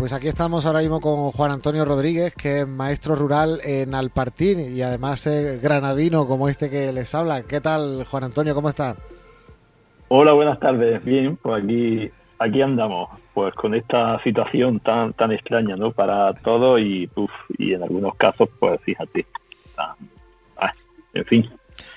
Pues aquí estamos ahora mismo con Juan Antonio Rodríguez, que es maestro rural en Alpartín y además es granadino como este que les habla. ¿Qué tal, Juan Antonio? ¿Cómo está? Hola, buenas tardes. Bien, pues aquí, aquí andamos, pues con esta situación tan, tan extraña, ¿no? Para todos y, y en algunos casos, pues fíjate, ah, en fin,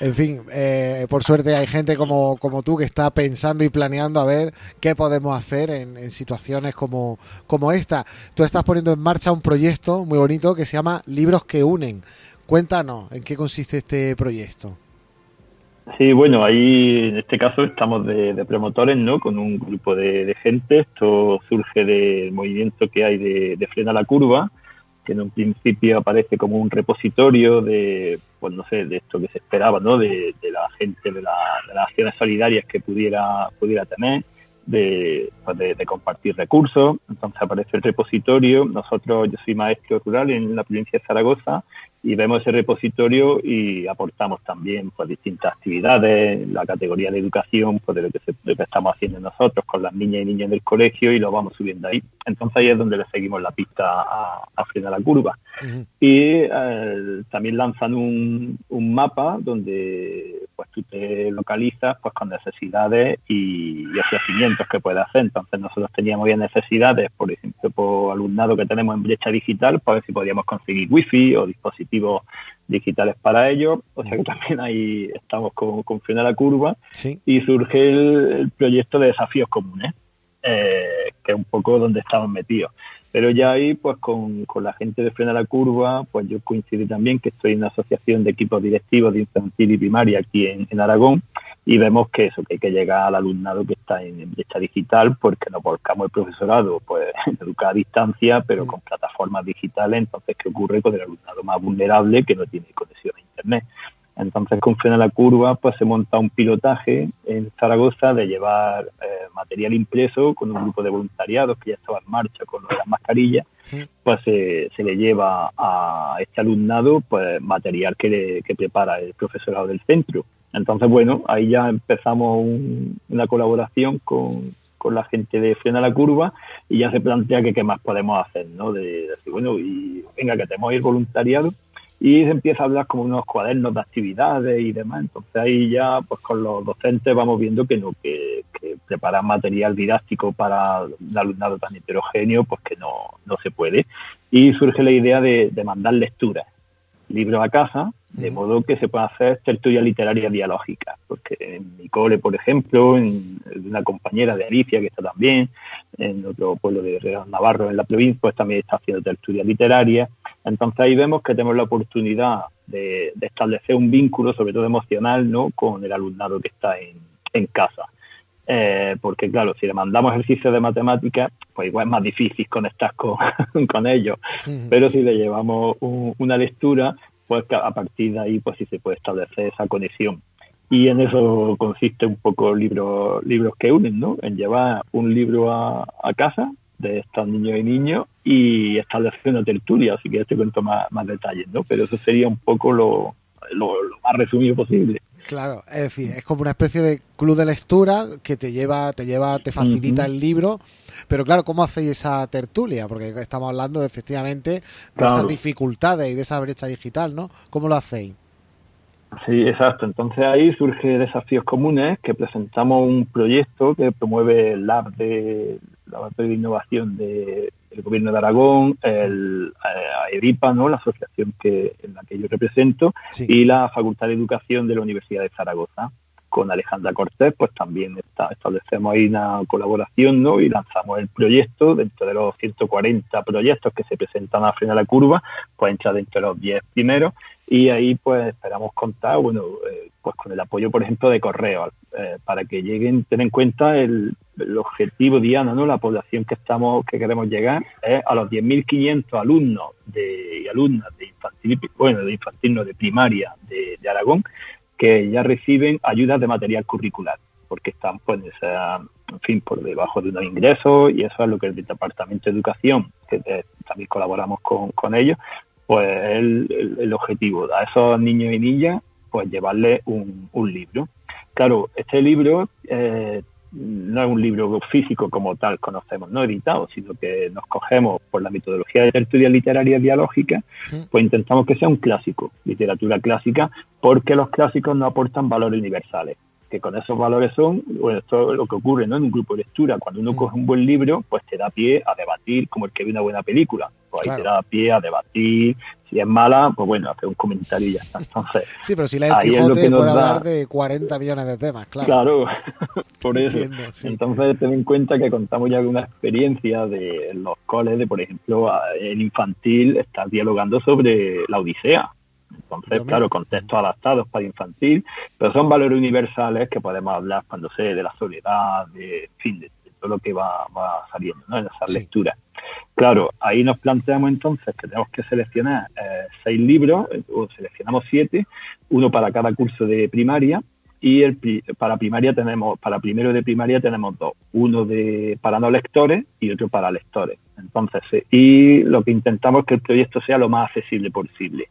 en fin, eh, por suerte hay gente como, como tú que está pensando y planeando a ver qué podemos hacer en, situaciones como, como esta. Tú estás poniendo en marcha un proyecto muy bonito que se llama Libros que Unen. Cuéntanos en qué consiste este proyecto. Sí, bueno, ahí en este caso estamos de, promotores, ¿no? Con un grupo de, gente. Esto surge del movimiento que hay de, de Frena la Curva, que en un principio aparece como un repositorio de, pues no sé, de esto que se esperaba, ¿no? De, la gente, de, las acciones solidarias que pudiera, pudiera tener, pues de, de, compartir recursos. Entonces aparece el repositorio. Nosotros, yo soy maestro rural en la provincia de Zaragoza y vemos ese repositorio y aportamos también pues distintas actividades, la categoría de educación, pues de lo que, estamos haciendo nosotros con las niñas y niños del colegio y lo vamos subiendo ahí. Entonces ahí es donde le seguimos la pista a, a frenar la curva. Y eh, también lanzan un, un, mapa donde pues tú te localizas pues con necesidades y, y ofrecimientos que puedes hacer. Entonces nosotros teníamos ya necesidades, por ejemplo, por alumnado que tenemos en brecha digital, pues a ver si podíamos conseguir wifi o dispositivos digitales para ello. O sea que también ahí estamos con, con Frena la Curva y surge el, proyecto de desafíos comunes, eh, que es un poco donde estamos metidos. Pero ya ahí, pues con, con la gente de Frena la Curva, pues yo coincidí también que estoy en una asociación de equipos directivos de infantil y primaria aquí en, en Aragón y vemos que eso, que hay que llegar al alumnado que está en brecha digital, porque nos volcamos el profesorado, pues educar a distancia, pero con plataformas digitales, entonces, ¿qué ocurre con el alumnado más vulnerable que no tiene conexión a Internet? Entonces, con Frena la Curva, pues se monta un pilotaje en Zaragoza de llevar eh, material impreso con un grupo de voluntariados que ya estaba en marcha con las mascarillas, pues se le lleva a este alumnado pues material que, que prepara el profesorado del centro. Entonces, bueno, ahí ya empezamos una colaboración con, la gente de Frena la Curva y ya se plantea que qué más podemos hacer, ¿no? De, decir, bueno, y venga, que tenemos ir voluntariado y se empieza a hablar como unos cuadernos de actividades y demás. Entonces ahí ya, pues con los docentes vamos viendo que no, que, preparar material didáctico para un alumnado tan heterogéneo, pues que no, no se puede. Y surge la idea de, de mandar lecturas, libros a casa, de modo que se pueda hacer tertulia literaria dialógica, porque en mi cole, por ejemplo, en una compañera de Alicia que está también, en otro pueblo de Real Navarro, en la provincia, pues también está haciendo tertulia literaria. Entonces ahí vemos que tenemos la oportunidad de, establecer un vínculo, sobre todo emocional, ¿no? con el alumnado que está en, casa. Eh, porque claro, si le mandamos ejercicios de matemáticas, pues igual es más difícil conectar con, con ellos. Pero si le llevamos una lectura, pues a partir de ahí pues sí se puede establecer esa conexión. Y en eso consiste un poco libros libros que unen, ¿no? En llevar un libro a, casa de estos niños y niños y establecer una tertulia, así que te cuento más, más detalles, ¿no? Pero eso sería un poco lo, lo más resumido posible. Claro, es decir, es como una especie de club de lectura que te lleva, te lleva, te facilita el libro. Pero claro, ¿cómo hacéis esa tertulia? Porque estamos hablando efectivamente de esas dificultades y de esa brecha digital, ¿no? ¿Cómo lo hacéis? Sí, exacto. Entonces ahí surge Desafíos Comunes, que presentamos un proyecto que promueve el Lab de Laboratorio de Innovación de el Gobierno de Aragón, el eh, ERIPA, ¿no? la asociación que, en la que yo represento, y la Facultad de Educación de la Universidad de Zaragoza. Con Alejandra Cortés, pues también establecemos ahí una colaboración y lanzamos el proyecto. Dentro de los 140 proyectos que se presentan a frente de la curva, pues entra dentro de los 10 primeros y ahí pues esperamos contar, bueno, eh, pues con el apoyo, por ejemplo, de correo, eh, para que lleguen, ten en cuenta el, objetivo, Diana, ¿no? La población que estamos, que queremos llegar es a los 10.500 alumnos de, y alumnas de infantil, bueno, de infantil, no, de primaria de, Aragón, que ya reciben ayudas de material curricular, porque están, pues, en fin, por debajo de unos ingresos y eso es lo que el Departamento de Educación, que también colaboramos con, con ellos, pues el, el, objetivo a esos niños y niñas, pues llevarles un, un libro. Claro, este libro eh, no es un libro físico como tal conocemos, no editado, sino que nos cogemos por la metodología de tertulia literaria dialógica, pues intentamos que sea un clásico, literatura clásica, porque los clásicos no aportan valores universales que con esos valores son, bueno, esto es lo que ocurre ¿no? en un grupo de lectura. Cuando uno coge un buen libro, pues te da pie a debatir como el que ve una buena película. Pues ahí te da pie a debatir. Si es mala, pues bueno, hacer un comentario y ya está. Entonces, sí, pero si la el Quijote puede hablar de 40 millones de temas, claro. Claro, por eso. Entonces, ten en cuenta que contamos ya con una experiencia de los coles, de por ejemplo, en infantil, estar dialogando sobre la Odisea entonces, claro, contextos adaptados para infantil, pero son valores universales que podemos hablar cuando sé de la soledad, de, fin, de, todo lo que va, saliendo en esas lecturas. Claro, ahí nos planteamos entonces que tenemos que seleccionar eh, seis libros, eh, o seleccionamos siete, uno para cada curso de primaria, y el, para primaria tenemos, para primero de primaria tenemos dos, uno de para no lectores y otro para lectores. Entonces, y lo que intentamos es que el proyecto sea lo más accesible posible.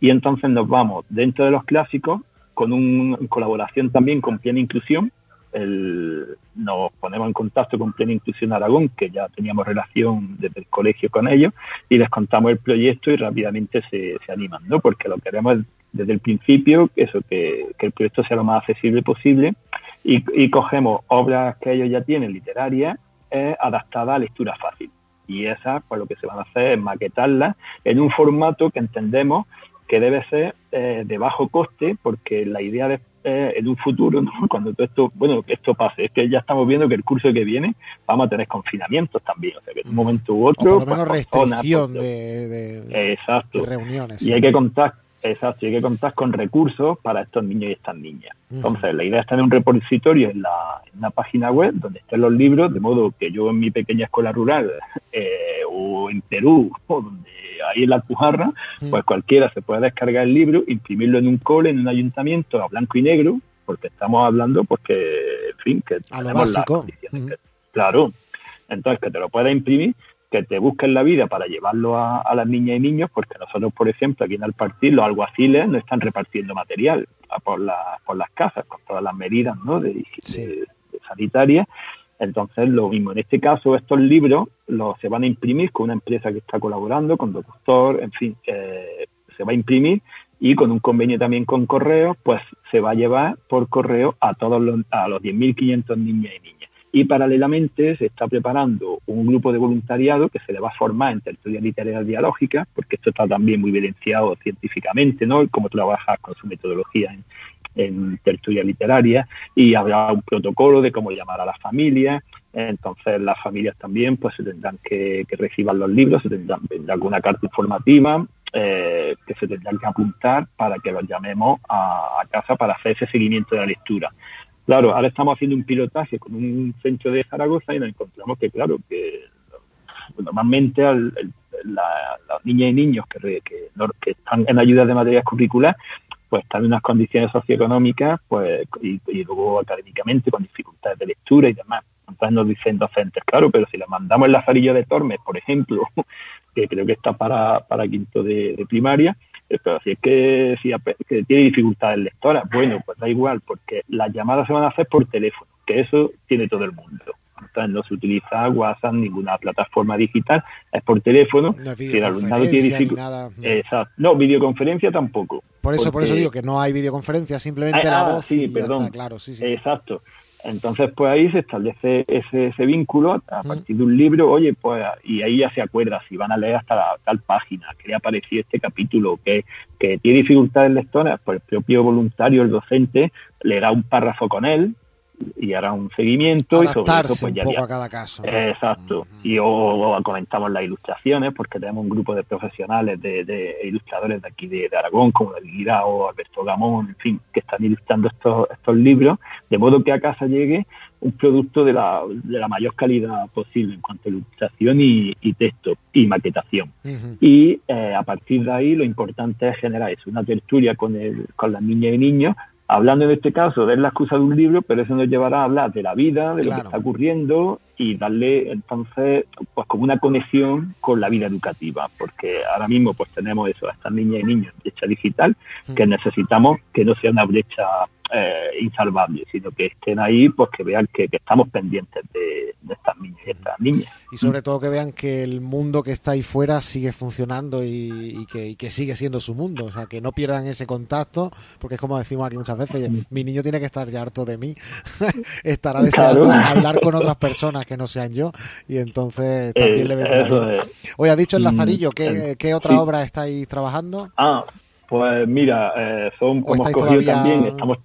Y entonces nos vamos dentro de los clásicos con una colaboración también con Plena Inclusión. nos ponemos en contacto con Plena Inclusión Aragón, que ya teníamos relación desde el colegio con ellos, y les contamos el proyecto y rápidamente se, animan, ¿no? Porque lo queremos desde el principio, eso, que, el proyecto sea lo más accesible posible y, cogemos obras que ellos ya tienen literarias eh, adaptadas a lectura fácil. Y esas, pues lo que se van a hacer es maquetarlas en un formato que entendemos que debe ser eh, de bajo coste, porque la idea de eh, en un futuro, cuando todo esto, bueno, que esto pase, es que ya estamos viendo que el curso que viene vamos a tener confinamientos también, o sea que en un momento u otro. O por lo menos pues, restricción pues, de, exacto. reuniones. Y hay que contar, exacto, hay que contar con recursos para estos niños y estas niñas. Entonces, la idea es tener un repositorio en la, en una página web donde estén los libros, de modo que yo en mi pequeña escuela rural eh, o en Perú, o donde ahí en la Alpujarra, mm. pues cualquiera se puede descargar el libro, imprimirlo en un cole, en un ayuntamiento a blanco y negro, porque estamos hablando, pues que, en fin, que a tenemos las condiciones. Mm. claro, entonces que te lo puedas imprimir, que te busquen la vida para llevarlo a, las niñas y niños, porque nosotros, por ejemplo, aquí en el partido, los alguaciles no están repartiendo material por, por las casas, con todas las medidas ¿no? de, de sanitarias, entonces, lo mismo, en este caso, estos libros los, se van a imprimir con una empresa que está colaborando, con doctor, en fin, eh, se va a imprimir y con un convenio también con correo, pues se va a llevar por correo a todos los, a los 10.500 niñas y niñas. Y paralelamente se está preparando un grupo de voluntariado que se le va a formar en tertulia literaria dialógica, porque esto está también muy evidenciado científicamente, ¿no? Cómo trabajar con su metodología en, en tertulia literaria y habrá un protocolo de cómo llamar a las familias. Entonces las familias también pues se tendrán que, que reciban los libros, se tendrán, alguna carta informativa eh, que se tendrán que apuntar para que los llamemos a, casa para hacer ese seguimiento de la lectura. Claro, ahora estamos haciendo un pilotaje con un centro de Zaragoza y nos encontramos que, claro, que normalmente al, las niñas y niños que, están en ayuda de materias curriculares pues están en unas condiciones socioeconómicas pues y, luego académicamente con dificultades de lectura y demás. Entonces nos dicen docentes, claro, pero si le mandamos el lazarillo de Tormes, por ejemplo, que creo que está para, quinto de, primaria, pero si es que, si, que tiene dificultades lectoras, bueno, pues da igual, porque las llamadas se van a hacer por teléfono, que eso tiene todo el mundo no se utiliza WhatsApp, ninguna plataforma digital, es por teléfono. si el alumnado tiene dificultad. No, videoconferencia tampoco. Por eso, por eso digo que no hay videoconferencia, simplemente la ah, voz. Sí, perdón. claro, sí, sí. Exacto. Entonces, pues ahí se establece ese, ese vínculo a partir de un libro, oye, pues, y ahí ya se acuerda si van a leer hasta tal página, que le ha parecido este capítulo, que, que tiene dificultades lectoras, pues el propio voluntario, el docente, le da un párrafo con él, y hará un seguimiento y sobre eso pues ya a cada caso. Exacto. Y o, comentamos las ilustraciones porque tenemos un grupo de profesionales de, ilustradores de aquí de, Aragón como David o Alberto Gamón, en fin, que están ilustrando estos, estos libros, de modo que a casa llegue un producto de la, de la mayor calidad posible en cuanto a ilustración y, texto y maquetación. Y eh, a partir de ahí lo importante es generar eso, una tertulia con, el, con las niñas y niños hablando en este caso de la excusa de un libro, pero eso nos llevará a hablar de la vida, de lo que está ocurriendo y darle entonces pues como una conexión con la vida educativa, porque ahora mismo pues tenemos eso, a estas niñas y niños brecha digital, que necesitamos que no sea una brecha eh, insalvables, sino que estén ahí, pues que vean que, estamos pendientes de, estas niñas y estas niñas. Y sobre todo que vean que el mundo que está ahí fuera sigue funcionando y, que, sigue siendo su mundo, o sea, que no pierdan ese contacto, porque es como decimos aquí muchas veces, mi niño tiene que estar ya harto de mí, estará deseando hablar con otras personas que no sean yo, y entonces también le vendrá Hoy ha dicho el mm, Lazarillo, ¿qué, ¿qué otra obra estáis trabajando? Ah, pues mira, eh, son también, estamos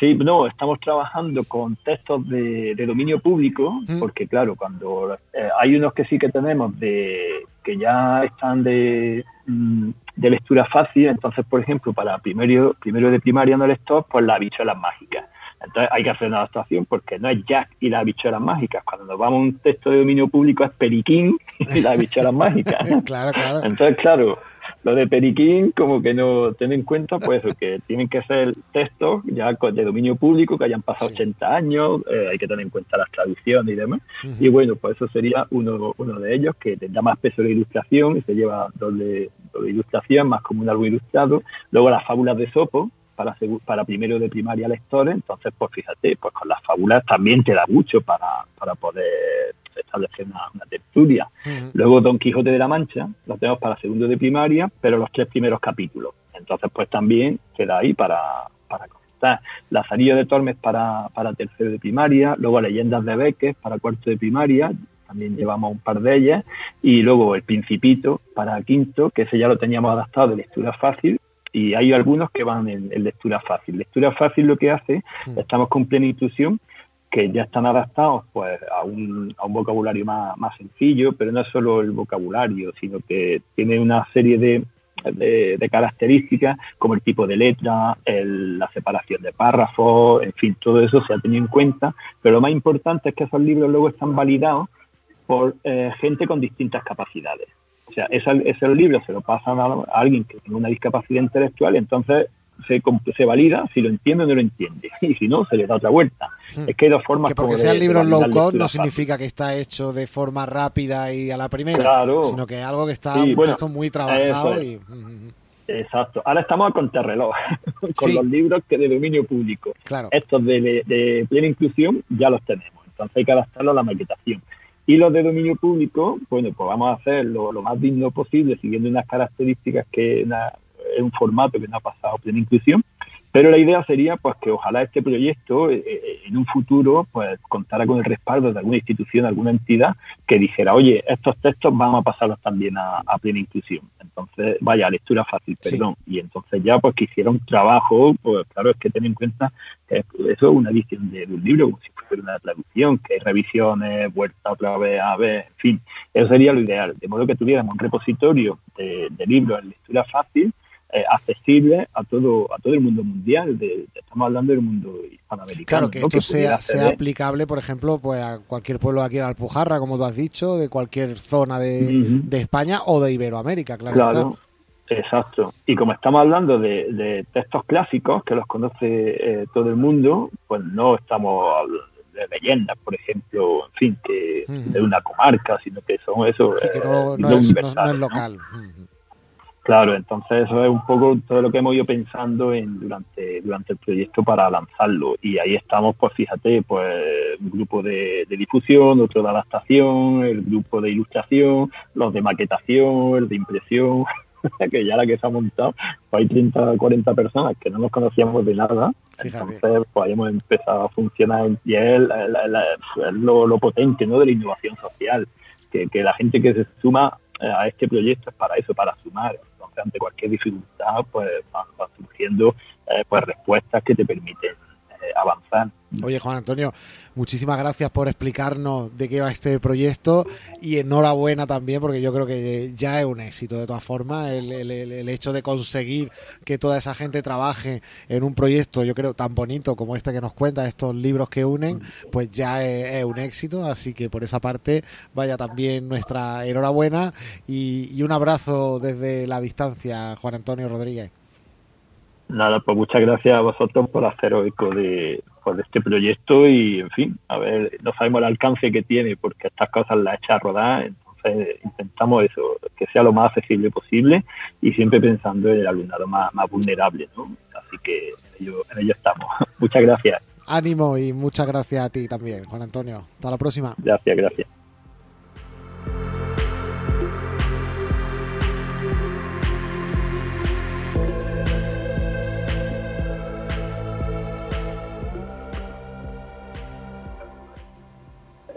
Sí, no, estamos trabajando con textos de, dominio público, porque claro, cuando eh, hay unos que sí que tenemos de que ya están de, mm, de lectura fácil, entonces, por ejemplo, para primero, primero de primaria no lector, pues las bichuelas mágicas. Entonces hay que hacer una adaptación porque no es Jack y las bichuelas mágicas. Cuando nos vamos a un texto de dominio público es Periquín y las bichuelas mágicas. claro, claro. Entonces, claro, lo de Periquín, como que no ten en cuenta, pues que tienen que ser textos ya de dominio público que hayan pasado 80 años, eh, hay que tener en cuenta las traducciones y demás. Y bueno, pues eso sería uno, uno de ellos que tendrá más peso de ilustración y se lleva doble, doble ilustración, más como un álbum ilustrado. Luego las fábulas de Sopo, para, para primero de primaria lectores, entonces pues fíjate, pues con las fábulas también te da mucho para, para poder establecer una, tertulia. Luego Don Quijote de la Mancha, lo tenemos para segundo de primaria, pero los tres primeros capítulos. Entonces, pues también queda ahí para, para comentar. Lazarillo de Tormes para, para tercero de primaria, luego Leyendas de Beques para cuarto de primaria, también llevamos un par de ellas, y luego El Principito para quinto, que ese ya lo teníamos adaptado de lectura fácil, y hay algunos que van en, lectura fácil. Lectura fácil lo que hace, estamos con plena inclusión, que ya están adaptados pues a un, a un vocabulario más, más, sencillo, pero no es solo el vocabulario, sino que tiene una serie de, de, características como el tipo de letra, la separación de párrafos, en fin, todo eso se ha tenido en cuenta, pero lo más importante es que esos libros luego están validados por eh, gente con distintas capacidades. O sea, esos libros se lo pasan a, a alguien que tiene una discapacidad intelectual, entonces se, se valida si lo entiende o no lo entiende. Y si no, se le da otra vuelta. Hmm. Es que hay dos formas. Que porque sean libros low code no significa que está hecho de forma rápida y a la primera, sino que es algo que está muy trabajado. Exacto. Ahora estamos a contrarreloj con los libros que de dominio público. Estos de, plena inclusión ya los tenemos. Entonces hay que adaptarlo a la maquetación. Y los de dominio público, bueno, pues vamos a hacerlo lo más digno posible, siguiendo unas características que, es un formato que no ha pasado plena inclusión, pero la idea sería pues que ojalá este proyecto eh, eh, en un futuro pues contara con el respaldo de alguna institución, alguna entidad que dijera, oye, estos textos vamos a pasarlos también a, plena inclusión. Entonces, vaya, lectura fácil, perdón. Y entonces ya pues que hicieron trabajo, pues claro, es que ten en cuenta que eso es una edición de, un libro, como si fuera una traducción, que hay revisiones, vuelta otra vez a ver, en fin, eso sería lo ideal. De modo que tuviéramos un repositorio de, de libros en lectura fácil eh, accesible a todo a todo el mundo mundial. De, estamos hablando del mundo hispanoamericano. Claro, que esto sea, sea aplicable, por ejemplo, pues a cualquier pueblo aquí en Alpujarra, como tú has dicho, de cualquier zona de, España o de Iberoamérica, claro. Claro. Exacto. Y como estamos hablando de, textos clásicos que los conoce eh, todo el mundo, pues no estamos hablando de leyendas, por ejemplo, en fin, que de una comarca, sino que son eso. que no, eh, es, local. Claro, entonces eso es un poco todo lo que hemos ido pensando en, durante, durante el proyecto para lanzarlo. Y ahí estamos, pues fíjate, pues un grupo de, difusión, otro de adaptación, el grupo de ilustración, los de maquetación, el de impresión, que ya la que se ha montado, pues hay 30, 40 personas que no nos conocíamos de nada. Entonces, pues hemos empezado a funcionar y es, lo, lo, potente ¿no? de la innovación social, que, que la gente que se suma a este proyecto es para eso, para sumar ante cualquier dificultad, pues van, surgiendo eh, pues respuestas que te permiten avanzar. Oye, Juan Antonio, muchísimas gracias por explicarnos de qué va este proyecto y enhorabuena también porque yo creo que ya es un éxito de todas formas el, hecho de conseguir que toda esa gente trabaje en un proyecto, yo creo, tan bonito como este que nos cuenta, estos libros que unen, pues ya es, un éxito, así que por esa parte vaya también nuestra enhorabuena y, y un abrazo desde la distancia, Juan Antonio Rodríguez. Nada, pues muchas gracias a vosotros por hacer eco de, pues, de este proyecto y, en fin, a ver, no sabemos el alcance que tiene porque estas cosas las echa a rodar, entonces intentamos eso, que sea lo más accesible posible y siempre pensando en el alumnado más, más vulnerable, ¿no? Así que ello, en ello estamos. Muchas gracias. Ánimo y muchas gracias a ti también, Juan Antonio. Hasta la próxima. Gracias, gracias.